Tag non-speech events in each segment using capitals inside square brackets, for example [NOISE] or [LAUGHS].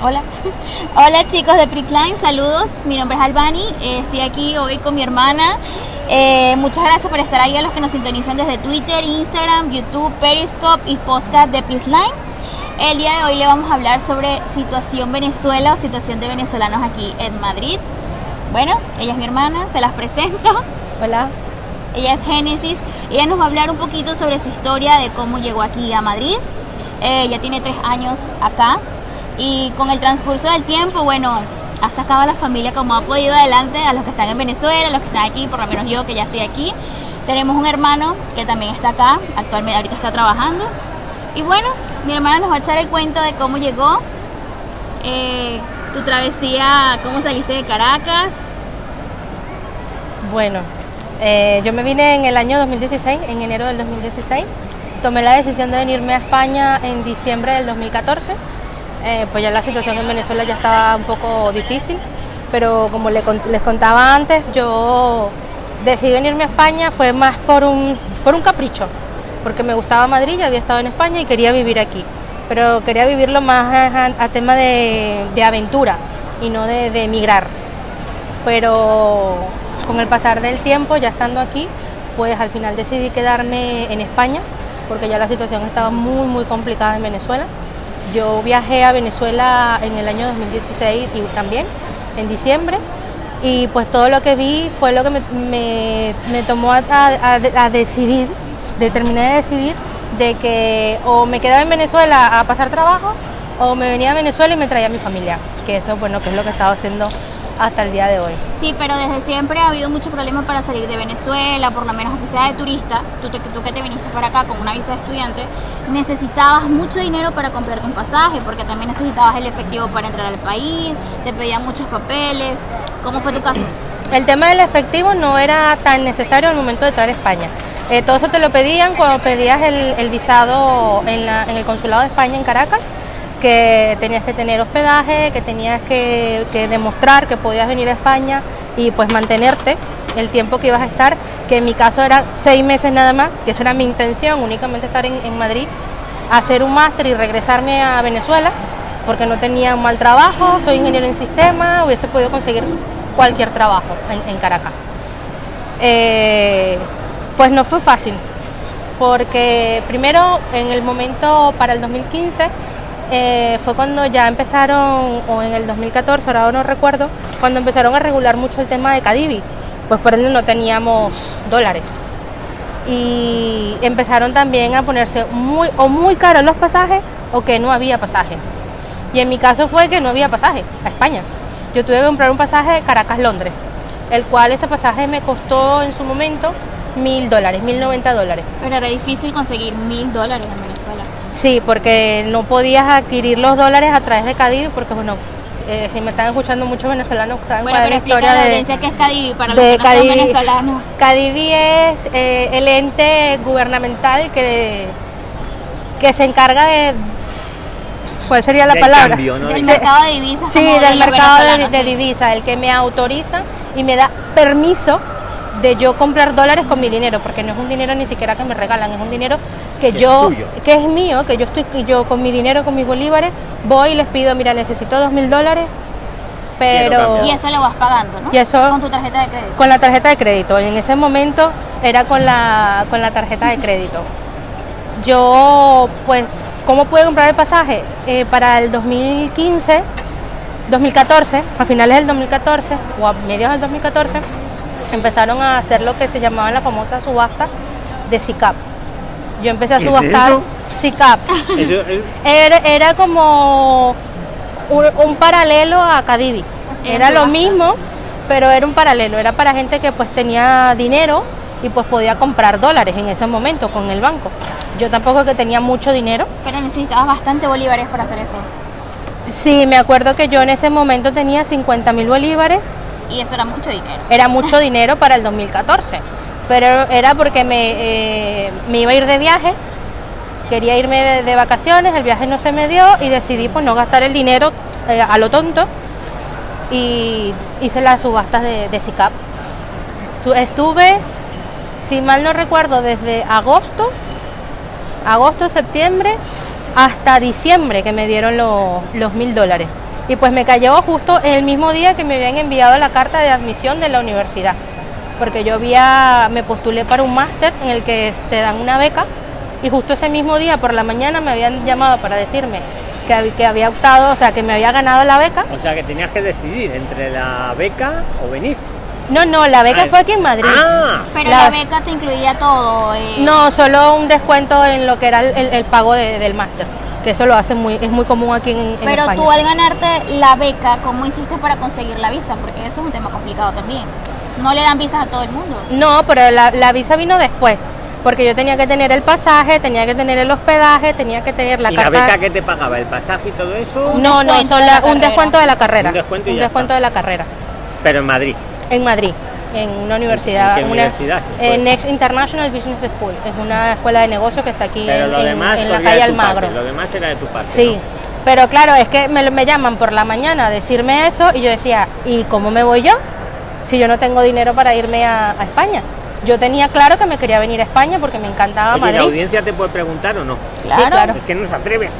Hola. [LAUGHS] Hola chicos de Prixline, saludos. Mi nombre es Albani, eh, estoy aquí hoy con mi hermana. Eh, muchas gracias por estar ahí a los que nos sintonizan desde Twitter, Instagram, YouTube, Periscope y podcast de Prixline. El día de hoy le vamos a hablar sobre situación Venezuela o situación de venezolanos aquí en Madrid. Bueno, ella es mi hermana, se las presento. Hola. Ella es Génesis. Ella nos va a hablar un poquito sobre su historia de cómo llegó aquí a Madrid. Eh, ella tiene tres años acá y con el transcurso del tiempo, bueno, ha sacado a la familia como ha podido adelante, a los que están en Venezuela, a los que están aquí, por lo menos yo que ya estoy aquí. Tenemos un hermano que también está acá, actualmente ahorita está trabajando. Y bueno, mi hermana nos va a echar el cuento de cómo llegó, eh, tu travesía, cómo saliste de Caracas. Bueno, eh, yo me vine en el año 2016, en enero del 2016. Tomé la decisión de venirme a España en diciembre del 2014 eh, pues ya la situación en Venezuela ya estaba un poco difícil, pero como les contaba antes, yo decidí venirme a España fue más por un, por un capricho, porque me gustaba Madrid, ya había estado en España y quería vivir aquí, pero quería vivirlo más a, tema de, aventura y no de, de emigrar. Pero con el pasar del tiempo, ya estando aquí, pues al final decidí quedarme en España, porque ya la situación estaba muy, muy complicada en Venezuela yo viajé a Venezuela en el año 2016 y también, en diciembre, y pues todo lo que vi fue lo que me, tomó a, decidir, determiné de decidir de que o me quedaba en Venezuela a pasar trabajo o me venía a Venezuela y me traía a mi familia, que eso bueno, que es lo que he estado haciendo hasta el día de hoy. Sí, pero desde siempre ha habido mucho problema para salir de Venezuela, por lo menos así sea de turista, tú, tú que te viniste para acá con una visa de estudiante, necesitabas mucho dinero para comprarte un pasaje, porque también necesitabas el efectivo para entrar al país, te pedían muchos papeles. ¿Cómo fue tu caso? El tema del efectivo no era tan necesario al momento de entrar a España. Eh, todo eso te lo pedían cuando pedías el, visado en, en el consulado de España en Caracas que tenías que tener hospedaje, que tenías que, demostrar que podías venir a España y pues mantenerte el tiempo que ibas a estar, que en mi caso era seis meses nada más, que esa era mi intención, únicamente estar en, Madrid, hacer un máster y regresarme a Venezuela, porque no tenía un mal trabajo, soy ingeniero en sistema, hubiese podido conseguir cualquier trabajo en, Caracas. Eh, pues no fue fácil, porque primero en el momento para el 2015 eh, fue cuando ya empezaron, o en el 2014, ahora no recuerdo, cuando empezaron a regular mucho el tema de Cadivi, pues por ende no teníamos dólares. Y empezaron también a ponerse muy o muy caros los pasajes o que no había pasaje. Y en mi caso fue que no había pasaje a España. Yo tuve que comprar un pasaje Caracas-Londres, el cual ese pasaje me costó en su momento mil dólares, mil noventa dólares. Pero era difícil conseguir mil dólares en Venezuela. Sí, porque no podías adquirir los dólares a través de Cadivi, porque bueno, eh, si me están escuchando muchos venezolanos saben bueno, cuál es la historia la de, que es Cadivi para los que no son venezolanos. Cadivi es eh, el ente gubernamental que, que se encarga de ¿cuál sería la palabra? Del mercado de divisas. Sí, del mercado de, de divisas, el que me autoriza y me da permiso de yo comprar dólares con mi dinero, porque no es un dinero ni siquiera que me regalan, es un dinero que yo, que es mío, que yo estoy, yo con mi dinero, con mis bolívares, voy y les pido, mira, necesito dos mil dólares, pero... Y eso lo vas pagando, ¿no? Y eso... Con tu tarjeta de crédito. Con la tarjeta de crédito, en ese momento era con la, con la tarjeta de crédito. Yo, pues, ¿cómo pude comprar el pasaje? Eh, para el 2015, 2014, a finales del 2014 o a mediados del 2014, empezaron a hacer lo que se llamaba la famosa subasta de SICAP. Yo empecé a subastar SICAP. [LAUGHS] Era, como un, paralelo a Cadivi. Era lo mismo, pero era un paralelo. Era para gente que pues tenía dinero y pues podía comprar dólares en ese momento con el banco. Yo tampoco que tenía mucho dinero. Pero necesitabas bastante bolívares para hacer eso. Sí, me acuerdo que yo en ese momento tenía 50 mil bolívares y eso era mucho dinero. Era mucho [LAUGHS] dinero para el 2014, pero era porque me, eh, me iba a ir de viaje, quería irme de, vacaciones, el viaje no se me dio y decidí pues no gastar el dinero eh, a lo tonto y hice las subastas de, de SICAP. Estuve, si mal no recuerdo, desde agosto, agosto, septiembre, hasta diciembre que me dieron los mil dólares. Y pues me cayó justo el mismo día que me habían enviado la carta de admisión de la universidad. Porque yo había, me postulé para un máster en el que te dan una beca y justo ese mismo día por la mañana me habían llamado para decirme que, que había optado, o sea, que me había ganado la beca. O sea que tenías que decidir entre la beca o venir. No, no, la beca Ah, fue aquí en Madrid. Ah, Pero La- la beca te incluía todo. eh, No, solo un descuento en lo que era el, el- el pago de- del máster, que eso lo hacen muy, es muy común aquí en, en Pero España. tú al ganarte la beca, ¿cómo hiciste para conseguir la visa? Porque eso es un tema complicado también. No le dan visas a todo el mundo. No, pero la, la visa vino después, porque yo tenía que tener el pasaje, tenía que tener el hospedaje, tenía que tener la ¿Y la beca que te pagaba? ¿El pasaje y todo eso? Un no, no, descuento solo de la un carrera. descuento de la carrera. Un descuento y ya está. de la carrera. Pero en Madrid. En Madrid, en una universidad. ¿En qué una- universidad se fue? en Next International Business School. Es una escuela de negocios que está aquí Pero en, lo en- demás en la corría calle Almagro. parte, Lo demás era de tu parte. Sí, ¿no? pero claro, es que me, me llaman por la mañana a decirme eso y yo decía, ¿y cómo me voy yo? Si yo no tengo dinero para irme a, a España. Yo tenía claro que me quería venir a España porque me encantaba Oye, ¿la Madrid. audiencia te puede preguntar o no? Claro. claro. Es que no se atreve.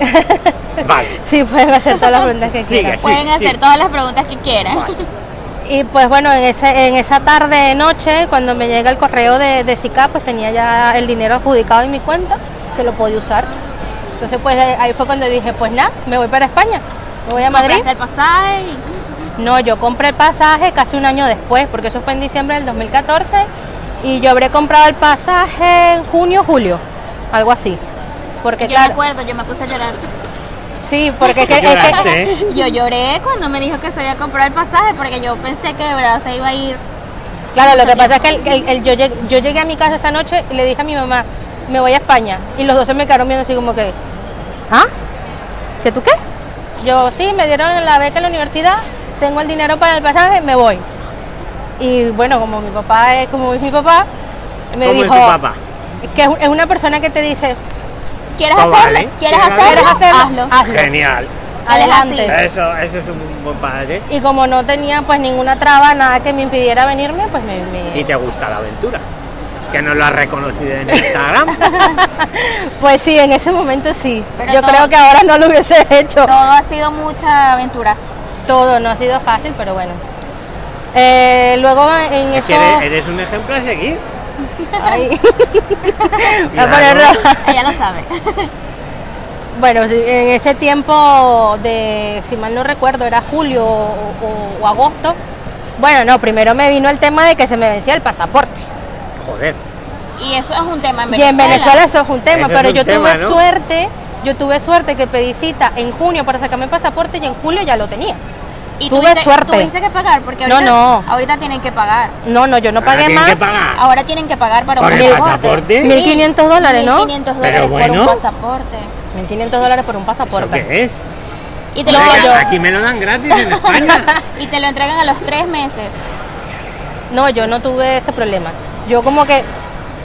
[LAUGHS] vale. Sí, pueden hacer todas las preguntas que Sigue. quieran. Sí, Pueden hacer sí. todas las preguntas que quieran. Vale. Y pues bueno, en, ese, en esa tarde noche, cuando me llega el correo de, de SICA, pues tenía ya el dinero adjudicado en mi cuenta, que lo podía usar. Entonces pues ahí fue cuando dije, pues nada, me voy para España, me voy a Madrid. El pasaje y No, yo compré el pasaje casi un año después, porque eso fue en diciembre del 2014, y yo habré comprado el pasaje en junio, julio, algo así. Porque yo me acuerdo, yo me puse a llorar. Sí, porque es que- es que- Lloraste, ¿eh? Yo lloré cuando me dijo que se había comprado el pasaje porque yo pensé que de verdad se iba a ir. Claro, lo que pasa es que el- el- el- yo, llegué, yo llegué a mi casa esa noche y le dije a mi mamá, me voy a España. Y los dos se me quedaron viendo así como que, ¿ah? ¿Que tú qué? Yo, sí, me dieron la beca en la universidad, tengo el dinero para el pasaje, me voy. Y bueno, como mi papá es como es mi papá, me ¿Cómo dijo es tu papá? que es una persona que te dice, ¿Quieres hacerlo? vale. ¿Quieres ¿Quieres hacerlo? hacerlo? Hazlo. hazlo. Genial. Adelante. Eso, eso es un buen padre. Y como no tenía pues ninguna traba, nada que me impidiera venirme, pues me... me- Y te gusta la aventura. Que no lo has reconocido en Instagram. [LAUGHS] Pues sí, en ese momento sí. Pero Yo todo- creo que ahora no lo hubiese [LAUGHS] hecho. Todo ha sido mucha aventura. Todo no ha sido fácil, pero bueno. Eh, luego en Es eso... que eres, eres un ejemplo a seguir. Ay. [LAUGHS] A. Ella lo sabe. [LAUGHS] Bueno, en ese tiempo de, si mal no recuerdo, era julio o, o- o agosto. Bueno, no, primero me vino el tema de que se me vencía el pasaporte. Joder. Y eso es un tema en Y Venezuela. en Venezuela eso es un tema, Eso pero un yo tema, tuve ¿no? suerte, yo tuve suerte que pedí cita en junio para sacarme el pasaporte y en julio ya lo tenía. Y tuve tuviste, suerte. tuviste que pagar porque No, ahorita, no. ahorita tienen que pagar. No, no, yo no pagué más. que pagar. Ahora tienen que pagar para ¿Por un el pasaporte. pasaporte? 1.500 dólares, ¿no? 1.500 Pero dólares por bueno. un pasaporte. 1.500 dólares por un ¿Eso pasaporte. qué es? Y te, lo Aquí me lo dan gratis en España. [LAUGHS] y te lo entregan a los tres meses. No, yo no tuve ese problema. Yo como que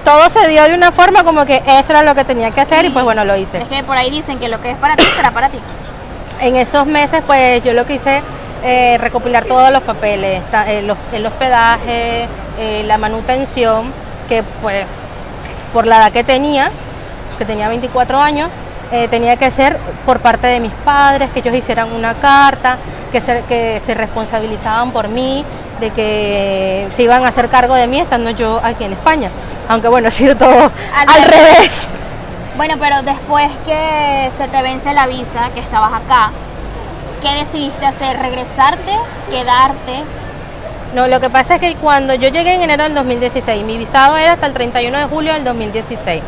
todo se dio de una forma como que eso era lo que tenía que hacer y pues bueno, lo hice. Es que por ahí dicen que lo que es para ti será para ti. En esos meses pues yo lo que hice eh, recopilar todos los papeles, ta- eh, los- el hospedaje, eh, la manutención, que pues por la edad que tenía, que tenía 24 años, eh, tenía que ser por parte de mis padres, que ellos hicieran una carta, que se, que se responsabilizaban por mí, de que se iban a hacer cargo de mí estando yo aquí en España. Aunque bueno, [LAUGHS] ha sido todo al, Al revés. Bueno, pero después que se te vence la visa, que estabas acá, ¿qué decidiste hacer? ¿Regresarte? ¿Quedarte? No, lo que pasa es que cuando yo llegué en enero del 2016, mi visado era hasta el 31 de julio del 2016.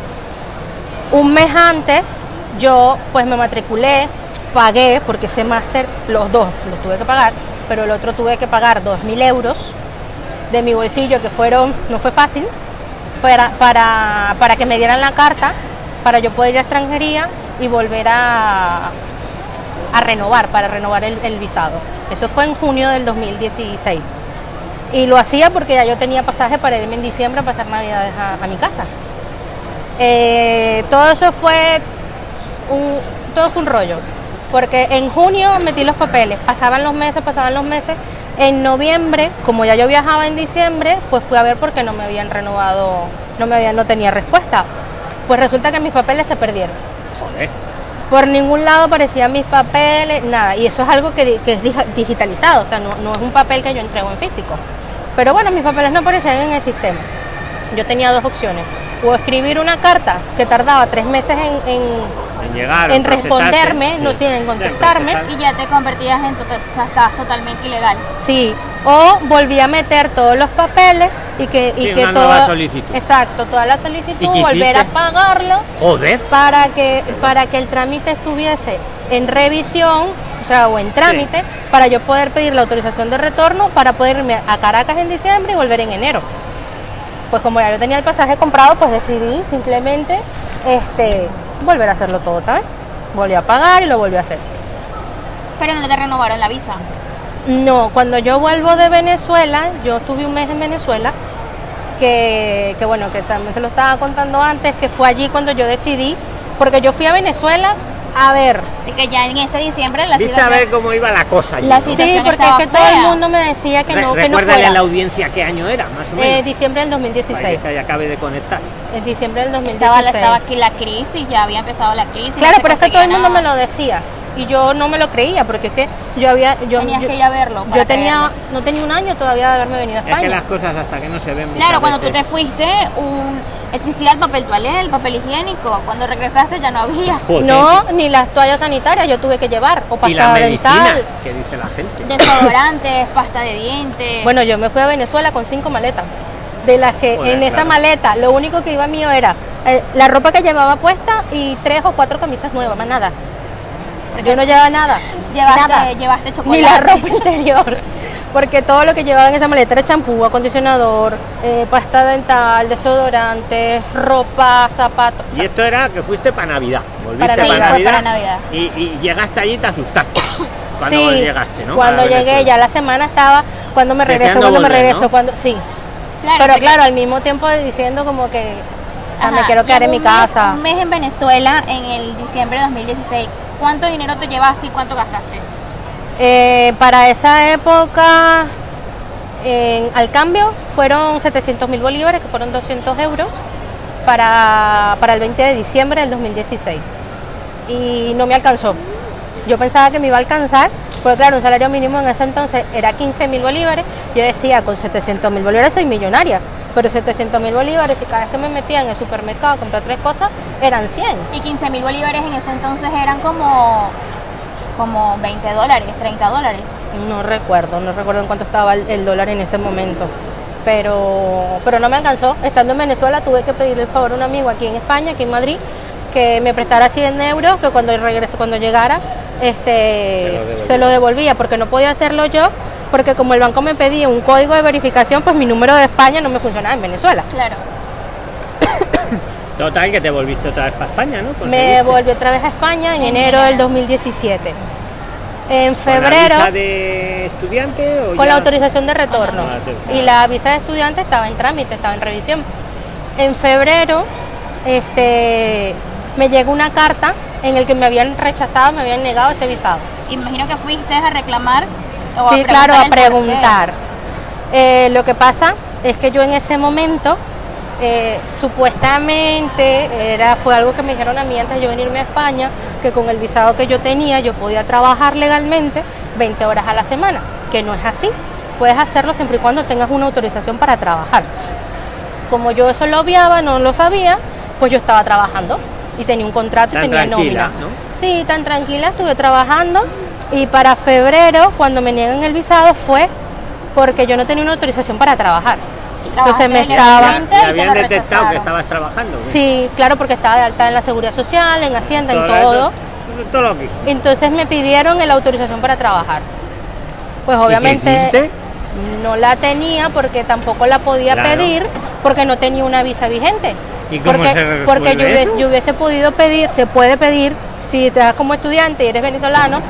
Un mes antes yo pues me matriculé, pagué, porque ese máster, los dos los tuve que pagar, pero el otro tuve que pagar 2.000 euros de mi bolsillo, que fueron, no fue fácil, para, para, para que me dieran la carta, para yo poder ir a extranjería y volver a, a renovar, para renovar el, visado. Eso fue en junio del 2016. Y lo hacía porque ya yo tenía pasaje para irme en diciembre a pasar navidades a, mi casa. Eh, todo eso fue todo fue un rollo. Porque en junio metí los papeles, pasaban los meses, pasaban los meses. En noviembre, como ya yo viajaba en diciembre, pues fui a ver porque no me habían renovado, no me habían, no tenía respuesta. Pues resulta que mis papeles se perdieron. Joder. Por ningún lado aparecían mis papeles, nada. Y eso es algo que, que es digitalizado, o sea, no, no es un papel que yo entrego en físico. Pero bueno, mis papeles no aparecían en el sistema. Yo tenía dos opciones. O escribir una carta que tardaba tres meses en, en- En llegar. En responderme, no, sí, en contestarme. Y ya te convertías en o sea, estabas totalmente ilegal. Sí, o volví a meter todos los papeles y que, y Sí, que una todo. nueva solicitud. Exacto, toda la ¿Y solicitud, volver a pagarlo Joder. para que, para que el trámite estuviese en revisión, o sea, o en trámite, para yo poder pedir la autorización de retorno para poder irme a Caracas en diciembre y volver en enero. Pues como ya yo tenía el pasaje comprado, pues decidí simplemente este, volver a hacerlo todo otra vez. Volví a pagar y lo volví a hacer. Pero no te renovaron la visa. No, cuando yo vuelvo de Venezuela, yo estuve un mes en Venezuela, que, que bueno, que también te lo estaba contando antes, que fue allí cuando yo decidí, porque yo fui a Venezuela a ver. Así que ya en ese diciembre la Viste a ver cómo iba la cosa allí. La ¿no? situación Sí, porque es estaba que todo el fea. mundo me decía que Re- no, que no recuérdale fuera. a la audiencia qué año era, más o Eh, menos. diciembre del para que 2016. se acabe de conectar. En diciembre del 2016. estaba, estaba aquí la crisis, ya había empezado la crisis. no Claro, se pero es que todo el mundo me lo decía y yo no me lo creía porque es que yo había yo, Tenías yo- que ir a verlo. para yo tenía creerlo. no tenía un año todavía de haberme venido a Es que España. las cosas hasta que no se ven. Claro, cuando tú te veces- fuiste, un, existía el papel toalé, el papel higiénico. Cuando regresaste ya no había. Joder. No, ni las toallas sanitarias yo tuve que llevar o Y las pasta dental. que dice la gente. Desodorantes, pasta de dientes. Bueno, yo me fui a Venezuela con cinco maletas. De las que Joder, en esa claro. maleta lo único que iba mío era eh, la ropa que llevaba puesta y tres o cuatro camisas nuevas, más nada. Yo no llevaba nada. llevaste, nada. llevaste chocolate. Ni la ropa [LAUGHS] interior. Porque todo lo que llevaba en esa maleta era champú, acondicionador, eh, pasta dental, desodorante, ropa, zapatos. Y esto era que fuiste para Navidad. Volviste Para para, Navidad. Sí, fue Navidad. para Navidad. Y, y llegaste allí y te asustaste. [COUGHS] Cuando sí, llegaste, ¿no? cuando Para llegué ya la semana estaba, cuando me regreso, Deseando cuando me regreso, ¿no? cuando sí. Claro, Pero claro, al mismo tiempo diciendo como que o sea, me quiero quedar en mi mes- casa. Un mes en Venezuela en el diciembre de 2016. ¿Cuánto dinero te llevaste y cuánto gastaste? Eh, para esa época, en- al cambio, fueron 700 mil bolívares, que fueron 200 euros, para, para el 20 de diciembre del 2016. Y no me alcanzó. Yo pensaba que me iba a alcanzar, porque claro, un salario mínimo en ese entonces era 15 mil bolívares. Yo decía, con 700 mil bolívares soy millonaria, pero 700 mil bolívares, y cada vez que me metía en el supermercado a comprar tres cosas, eran 100. Y 15 mil bolívares en ese entonces eran como, como 20 dólares, 30 dólares. No recuerdo, no recuerdo en cuánto estaba el, el dólar en ese momento. Pero, pero no me alcanzó. Estando en Venezuela tuve que pedirle el favor a un amigo aquí en España, aquí en Madrid, que me prestara 100 euros, que cuando regrese, cuando llegara, Se este, lo devolvía. se lo devolvía, porque no podía hacerlo yo, porque como el banco me pedía un código de verificación, pues mi número de España no me funcionaba en Venezuela. Claro. [COUGHS] Total, que te volviste otra vez para España, ¿no? Me volví otra vez a España en En enero del enero. 2017. En ¿Con la febrero... visa de estudiante o con ya? la autorización de retorno. Ah, sí, sí. Y la visa de estudiante estaba en trámite, estaba en revisión. En febrero, este, me llegó una carta en el que me habían rechazado, me habían negado ese visado. Imagino que fuiste a reclamar o sí, claro, a preguntar. Eh, lo que pasa es que yo en ese momento, eh, supuestamente, era, fue algo que me dijeron a mí antes de yo venirme a España, que con el visado que yo tenía yo podía trabajar legalmente 20 horas a la semana, que no es así. Puedes hacerlo siempre y cuando tengas una autorización para trabajar. Como yo eso lo obviaba, no lo sabía, pues yo estaba trabajando y tenía un contrato Tan y tenía tranquila, nómina. ¿no? Sí, tan tranquila, estuve trabajando y para febrero, cuando me niegan el visado, fue porque yo no tenía una autorización para trabajar. Entonces me estaba... legalmente ¿Te y te habían detectado que estabas trabajando? Sí, claro, porque estaba de alta en la seguridad social, en Hacienda, en Todo todo. eso, todo lo que. Entonces me pidieron la autorización para trabajar. Pues ¿Y qué obviamente no la tenía porque tampoco la podía Claro. pedir porque no tenía una visa vigente. ¿Y cómo porque se porque yo hubiese, yo hubiese podido pedir, se puede pedir, si te das como estudiante y eres venezolano,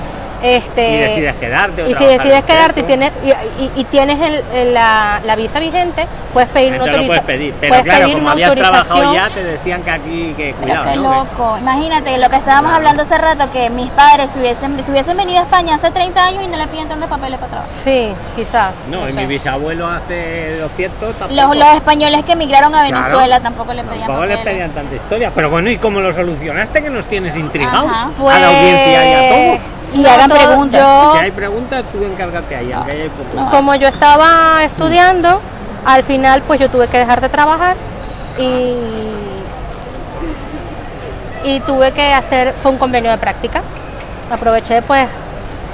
Este, y decides quedarte. o y si decides quedarte y tienes, y, y- y tienes el- el- la, la visa vigente, puedes pedir una lo puedes autorización. pedir. Pero claro, como una habías trabajado autorización. ya, te decían que aquí, que Pero cuidado, qué loco. Imagínate lo que estábamos Claro. hablando hace rato, que mis padres si hubiesen, si hubiesen venido a España hace 30 años y no le piden tantos papeles para trabajar. Sí, quizás. No, y sé. mi bisabuelo hace 200 tampoco. Los, los españoles que emigraron a Claro. Venezuela tampoco le pedían Tampoco les papeles. pedían tanta historia. Pero bueno, ¿y cómo lo solucionaste? Que nos tienes intrigados. Ajá. Pues, A la audiencia y a todos. Y no, hagan todo- preguntas. yo- Si hay preguntas, tú encárgate ahí, aunque haya. No. como yo estaba estudiando, al final pues yo tuve que dejar de trabajar y, y tuve que hacer, fue un convenio de práctica. Aproveché pues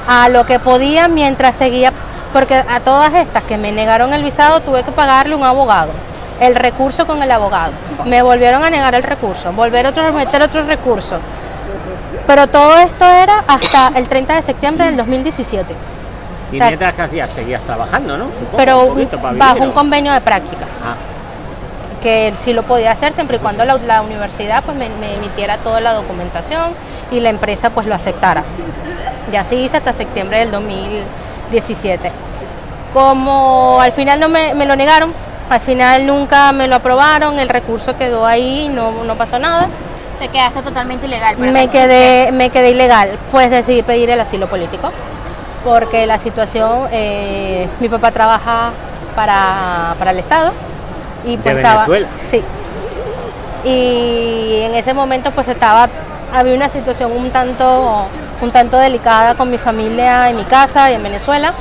a lo que podía mientras seguía, porque a todas estas que me negaron el visado tuve que pagarle un abogado, el recurso con el abogado. Me volvieron a negar el recurso, volver otro, meter otro recurso. Pero todo esto era hasta el 30 de septiembre del 2017. Y o sea, mientras que hacías, seguías trabajando, ¿no? Supongo, pero un poquito para bajo un convenio de práctica. Ah, que sí lo podía hacer siempre y cuando la, la universidad pues me, me emitiera toda la documentación y la empresa pues lo aceptara. Y así hice hasta septiembre del 2017 como al final no me, me lo negaron al final nunca me lo aprobaron el recurso quedó ahí no, no pasó nada Te quedaste totalmente ilegal. me quedé me quedé ilegal pues decidí pedir el asilo político porque la situación eh, mi papá trabaja para, para el estado y pues estaba Venezuela? sí y en ese momento pues estaba había una situación un tanto un tanto delicada con mi familia en mi casa y en Venezuela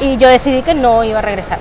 y yo decidí que no iba a regresar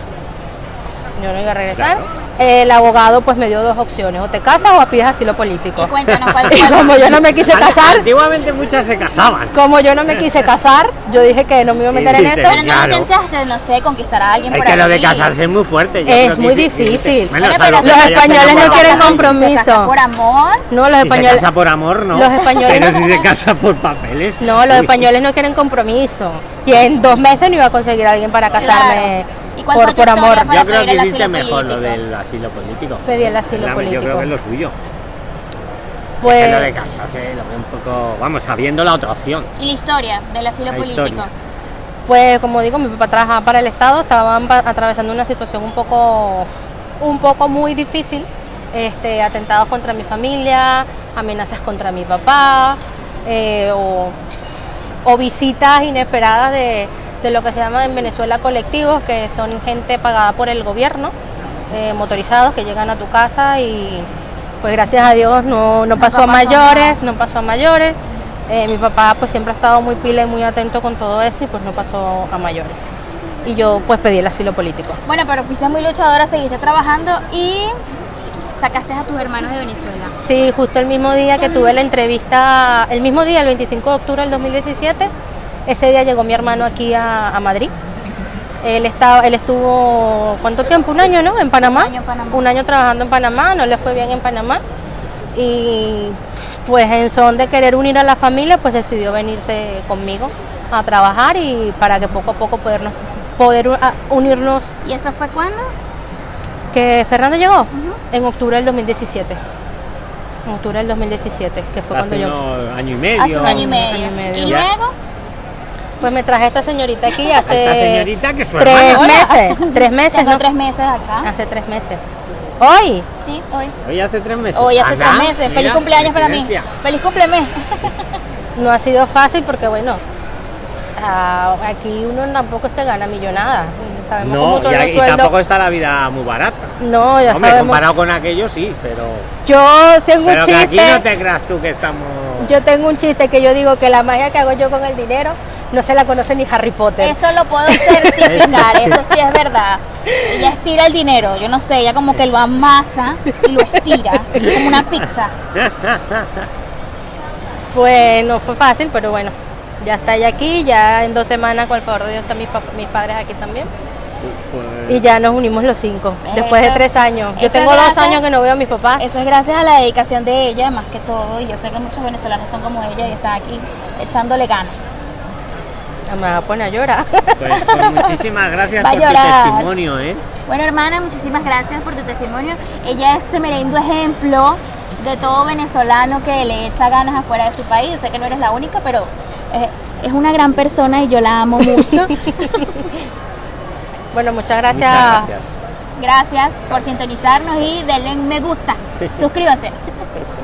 yo no iba a regresar Claro. el abogado pues me dio dos opciones o te casas o pides asilo político Y cuéntanos cuál y [LAUGHS] fue. como yo no me quise casar Antiguamente muchas se casaban. como yo no me quise casar, yo dije que no me iba a meter en eso. Pero no Claro. intentaste, no sé, conquistar a alguien Es por que lo de casarse es muy fuerte. yo Es creo que muy difícil. Bueno, Bueno, salvo pero que los se españoles no quieren Se casa compromiso. por amor. No, los Si se españoles, casa por amor, no. los españoles Pero no- si se casa por papeles. no, los uy. españoles no quieren compromiso. Y en dos meses no iba a conseguir a alguien para casarme Claro. ¿Y cuál por, fue tu por amor. para Yo creo que hiciste mejor lo del asilo político. Pedí el asilo político. Yo creo que es lo suyo. Pues, lo de casarse lo veo un poco. Vamos, sabiendo la otra opción. Y la historia del asilo La político. historia. pues como digo, mi papá trabajaba para el Estado, estaban atravesando una situación un poco, un poco muy difícil, este, atentados contra mi familia, amenazas contra mi papá, eh, o, o visitas inesperadas de, de lo que se llama en Venezuela colectivos, que son gente pagada por el gobierno, eh, motorizados que llegan a tu casa y pues gracias a Dios no, no pasó a mayores, nada. no pasó a mayores. Eh, mi papá pues siempre ha estado muy pila y muy atento con todo eso y pues no pasó a mayores. Y yo pues pedí el asilo político. Bueno, pero fuiste muy luchadora, seguiste trabajando y sacaste a tus hermanos de Venezuela. Sí, justo el mismo día que tuve la entrevista, el mismo día, el 25 de octubre del 2017, ese día llegó mi hermano aquí a, a Madrid. Él estaba, él estuvo, ¿cuánto tiempo? Un año, ¿no? En Panamá. año en Panamá. Un año trabajando en Panamá, no le fue bien en Panamá. Y pues en son de querer unir a la familia, pues decidió venirse conmigo a trabajar y para que poco a poco podernos, poder unirnos. ¿Y eso fue cuándo? Que Fernando llegó en octubre del 2017. En octubre del 2017, que fue cuando Hace yo... año y medio. Hace un año y medio. año y medio. Y Ya. luego, Pues me traje a esta señorita aquí [LAUGHS] hace Esta señorita que es su tres hermana. meses, [LAUGHS] tres meses, tengo ¿no? tres meses acá. Hace tres meses. Hoy, Sí, hoy. Hoy hace tres meses. Hoy hace tres meses. Feliz cumpleaños para mí. Feliz cumpleaños. no ha sido fácil porque bueno, ah, aquí uno tampoco se gana millonada. Sabemos cómo No, son y, los y sueldos. tampoco está la vida muy barata. No, ya Hombre, sabemos. comparado con aquello sí, pero. Yo tengo Pero un que aquí chiste. no te creas tú que estamos. Yo tengo un chiste que yo digo que la magia que hago yo con el dinero no se la conoce ni Harry Potter. Eso lo puedo certificar, [LAUGHS] eso sí es verdad. Ella estira el dinero, yo no sé, ella como que lo amasa y lo estira, como una pizza. [LAUGHS] Pues no fue fácil, pero bueno, ya está ella aquí, ya en dos semanas con el favor de Dios están mis, mis padres aquí también. Pues, Y ya nos unimos los cinco, después de tres años. Yo tengo dos años que no veo a mis papás. Eso es gracias a la dedicación de ella, más que todo, y yo sé que muchos venezolanos son como ella y están aquí echándole ganas. Ya Me va a poner a llorar. pues, pues [LAUGHS] muchísimas gracias Va por tu testimonio, ¿eh? Bueno, hermana, muchísimas gracias por tu testimonio. Ella es semerendo ejemplo de todo venezolano que le echa ganas afuera de su país. Yo sé que no eres la única, pero eh, Es una gran persona y yo la amo mucho. [LAUGHS] Bueno, muchas gracias. Muchas gracias. Gracias por sintonizarnos y denle un me gusta. Sí. Suscríbanse. [LAUGHS]